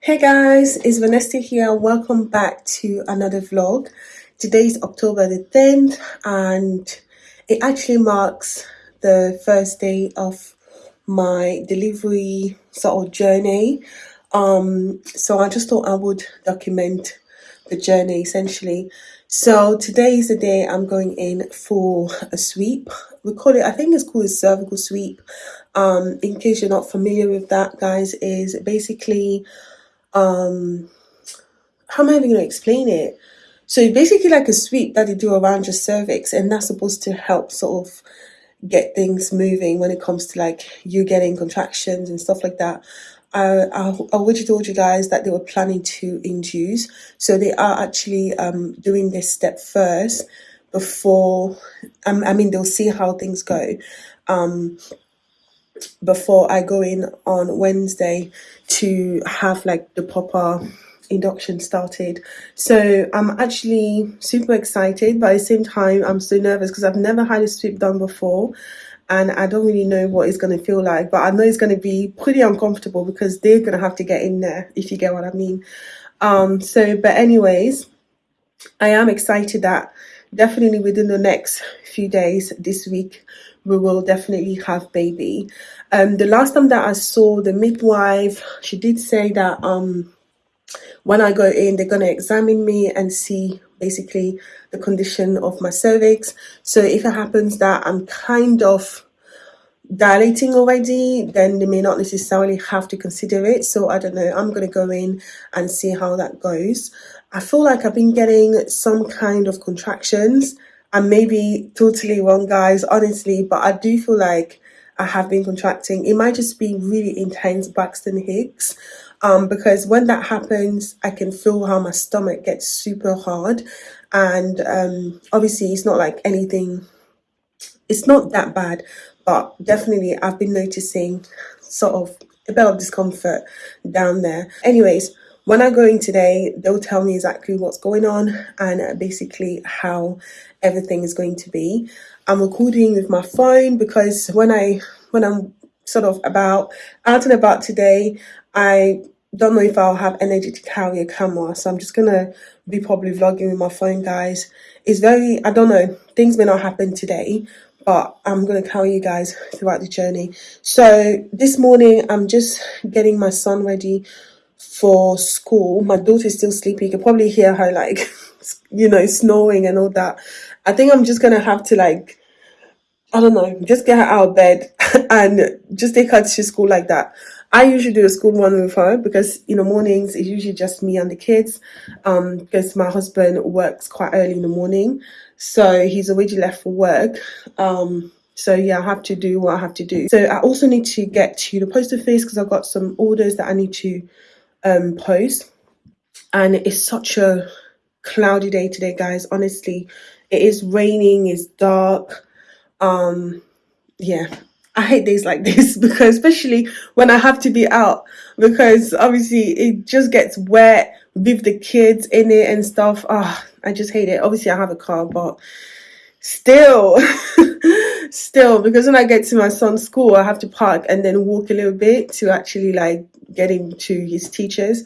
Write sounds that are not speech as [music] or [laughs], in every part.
Hey guys, it's Vanessa here. Welcome back to another vlog. Today is October the 10th and it actually marks the first day of my delivery sort of journey. Um, so I just thought I would document the journey essentially. So today is the day I'm going in for a sweep. We call it, I think it's called a cervical sweep. Um, in case you're not familiar with that, guys, is basically um how am I even gonna explain it? So basically like a sweep that you do around your cervix and that's supposed to help sort of get things moving when it comes to like you getting contractions and stuff like that. I, I already told you guys that they were planning to induce. So they are actually um, doing this step first before, um, I mean, they'll see how things go. Um, before I go in on Wednesday to have like the proper induction started. So I'm actually super excited, but at the same time, I'm so nervous because I've never had a sweep done before and I don't really know what it's going to feel like, but I know it's going to be pretty uncomfortable because they're going to have to get in there, if you get what I mean. Um, so, but anyways, I am excited that definitely within the next few days this week, we will definitely have baby. Um, the last time that I saw the midwife, she did say that um, when I go in, they're going to examine me and see basically the condition of my cervix. So if it happens that I'm kind of dilating already, then they may not necessarily have to consider it. So I don't know. I'm going to go in and see how that goes. I feel like I've been getting some kind of contractions. I may be totally wrong, guys, honestly, but I do feel like I have been contracting. It might just be really intense Braxton Hicks um, because when that happens, I can feel how my stomach gets super hard. And um, obviously, it's not like anything, it's not that bad, but definitely I've been noticing sort of a bit of discomfort down there. Anyways, when I go in today, they'll tell me exactly what's going on and basically how everything is going to be. I'm recording with my phone because when I when I'm sort of about out and about today, I don't know if I'll have energy to carry a camera, so I'm just gonna be probably vlogging with my phone, guys. It's very I don't know, things may not happen today, but I'm gonna carry you guys throughout the journey. So this morning I'm just getting my son ready for school. My daughter's still sleeping. You can probably hear her like [laughs] you know, snoring and all that. I think I'm just gonna have to like I don't know, just get her out of bed [laughs] and just take her to school like that. I usually do a school run with her because in the mornings it's usually just me and the kids um, because my husband works quite early in the morning. So he's already left for work. Um, so yeah, I have to do what I have to do. So I also need to get to the post office because I've got some orders that I need to um, post. And it's such a cloudy day today, guys. Honestly, it is raining, it's dark. Um, yeah, I hate days like this [laughs] because especially when I have to be out because obviously it just gets wet with the kids in it and stuff. Ah, oh, I just hate it. Obviously I have a car, but still, [laughs] still because when I get to my son's school, I have to park and then walk a little bit to actually like get him to his teachers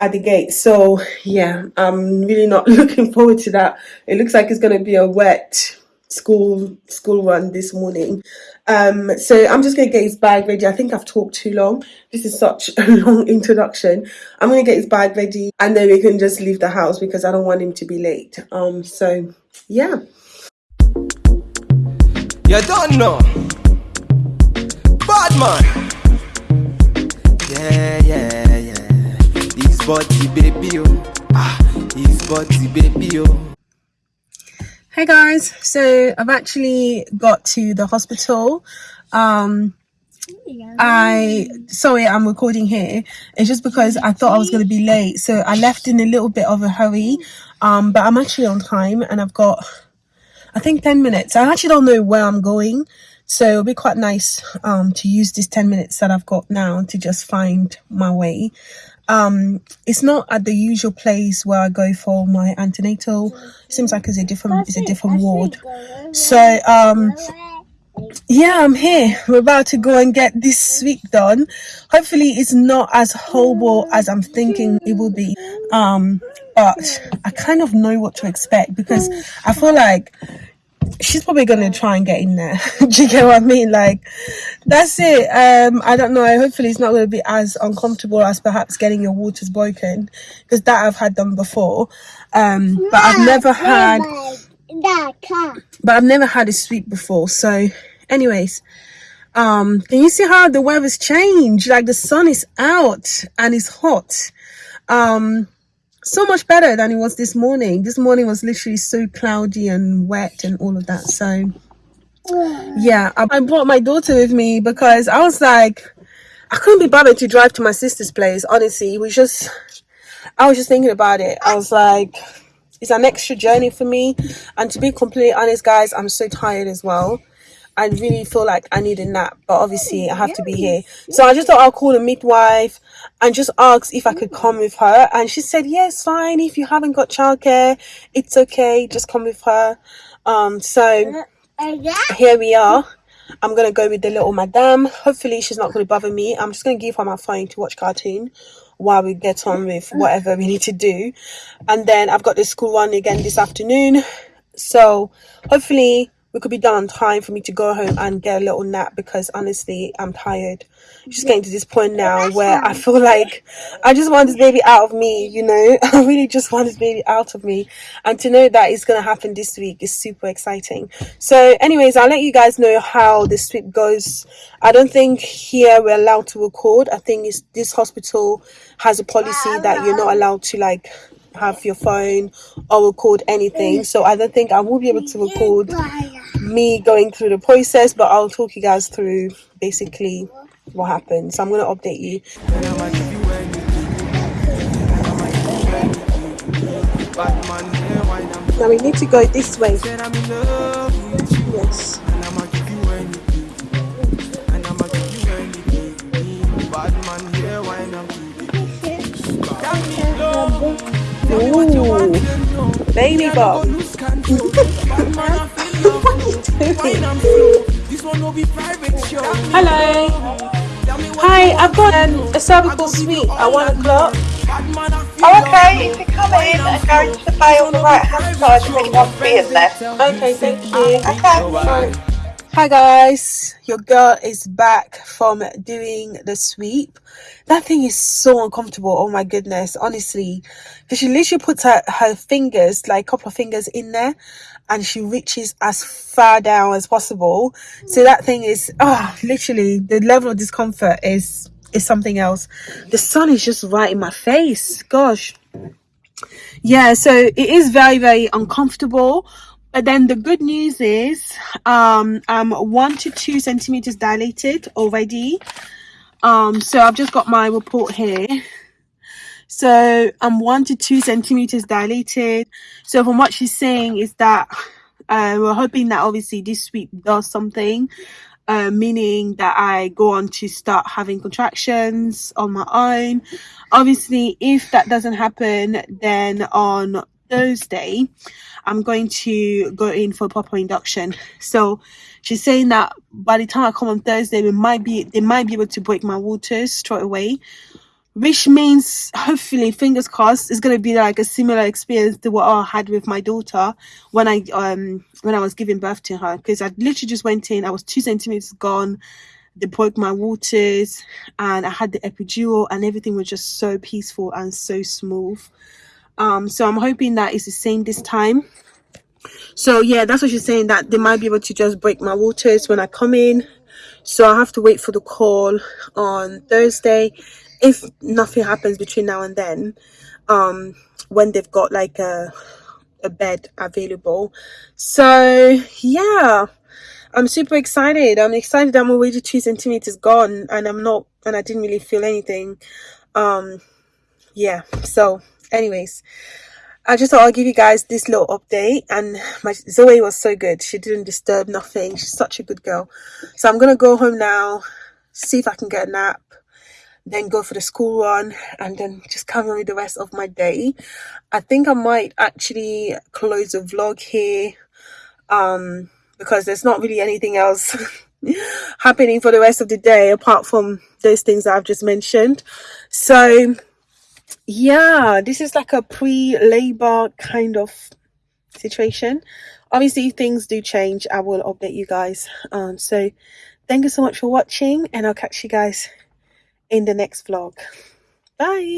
at the gate. So yeah, I'm really not [laughs] looking forward to that. It looks like it's going to be a wet school school run this morning. Um so i'm just gonna get his bag ready. I think i've talked too long. This is such [laughs] a long introduction. I'm gonna get his bag ready and then we can just leave the house because i don't want him to be late. Um so yeah. You don't know. Bad man. Yeah yeah yeah. He's body baby oh. Ah he's body baby oh Hey guys, so I've actually got to the hospital. Um, I sorry I'm recording here. It's just because I thought I was going to be late, so I left in a little bit of a hurry. Um, but I'm actually on time, and I've got I think 10 minutes. I actually don't know where I'm going, so it'll be quite nice um to use this 10 minutes that I've got now to just find my way um it's not at the usual place where i go for my antenatal seems like it's a different it's a different ward so um yeah, I'm here. We're about to go and get this sweep done. Hopefully, it's not as horrible as I'm thinking it will be. Um, but I kind of know what to expect because I feel like she's probably gonna try and get in there. [laughs] Do you get what I mean? Like, that's it. Um, I don't know. Hopefully, it's not gonna be as uncomfortable as perhaps getting your waters broken because that I've had done before. Um, but I've never had. But I've never had a sweep before. So, anyways, um, can you see how the weather's changed? Like the sun is out and it's hot. Um, so much better than it was this morning. This morning was literally so cloudy and wet and all of that. So, yeah, I, I brought my daughter with me because I was like, I couldn't be bothered to drive to my sister's place. Honestly, it was just, I was just thinking about it. I was like, it's an extra journey for me. And to be completely honest, guys, I'm so tired as well. I really feel like I need a nap, but obviously I have to be here. So I just thought I'll call a midwife and just ask if I could come with her. And she said, yes, fine. If you haven't got childcare, it's okay. Just come with her. Um, so here we are. I'm gonna go with the little madame. Hopefully she's not gonna bother me. I'm just gonna give her my phone to watch cartoon while we get on with whatever we need to do. And then I've got the school run again this afternoon. So hopefully we could be done time for me to go home and get a little nap because honestly I'm tired. just getting to this point now where I feel like I just want this baby out of me, you know. [laughs] I really just want this baby out of me. And to know that it's gonna happen this week is super exciting. So anyways, I'll let you guys know how this sweep goes. I don't think here we're allowed to record. I think it's, this hospital has a policy that you're not allowed to like have your phone or record anything. So I don't think I will be able to record me going through the process, but I'll talk you guys through basically what happened. So I'm gonna update you. Now we need to go this way. Ooh, baby Bob. Hello. Hi, I've got um, a cervical sweep at one o'clock. Oh, okay, if you come in and go into the bay on the right hand side, I think one be in there. Okay, thank you. Okay. Hi guys, your girl is back from doing the sweep. That thing is so uncomfortable. Oh my goodness, honestly, because she literally puts her, her fingers, like a couple of fingers in there, and she reaches as far down as possible. So that thing is, oh, literally, the level of discomfort is is something else. The sun is just right in my face. Gosh. Yeah, so it is very, very uncomfortable. But then the good news is um, I'm one to two centimeters dilated already. Um, so I've just got my report here. So I'm one to two centimeters dilated. So from what she's saying is that uh, we're hoping that obviously this sweep does something, uh, meaning that I go on to start having contractions on my own. Obviously, if that doesn't happen, then on Thursday, I'm going to go in for proper induction. So she's saying that by the time I come on Thursday, we might be they might be able to break my waters straight away. Which means hopefully, fingers crossed, it's gonna be like a similar experience to what I had with my daughter when I um when I was giving birth to her. Because I literally just went in, I was two centimeters gone, they broke my waters, and I had the epidural, and everything was just so peaceful and so smooth um so i'm hoping that it's the same this time. So yeah that's what she's saying that they might be able to just break my waters when i come in. So i have to wait for the call on thursday. If nothing happens between now and then um when they've got like a a bed available. So yeah i'm super excited. I'm excited i'm already two centimeters gone and i'm not and i didn't really feel anything. Um yeah so anyways i just thought i'll give you guys this little update and my zoe was so good. She didn't disturb nothing. She's such a good girl. So i'm gonna go home now see if i can get a nap then go for the school run and then just carry on with the rest of my day. I think i might actually close the vlog here um because there's not really anything else [laughs] happening for the rest of the day apart from those things that I've just mentioned. So, yeah, this is like a pre labor kind of situation. Obviously, things do change, I will update you guys. Um, so, thank you so much for watching, and I'll catch you guys in the next vlog. Bye.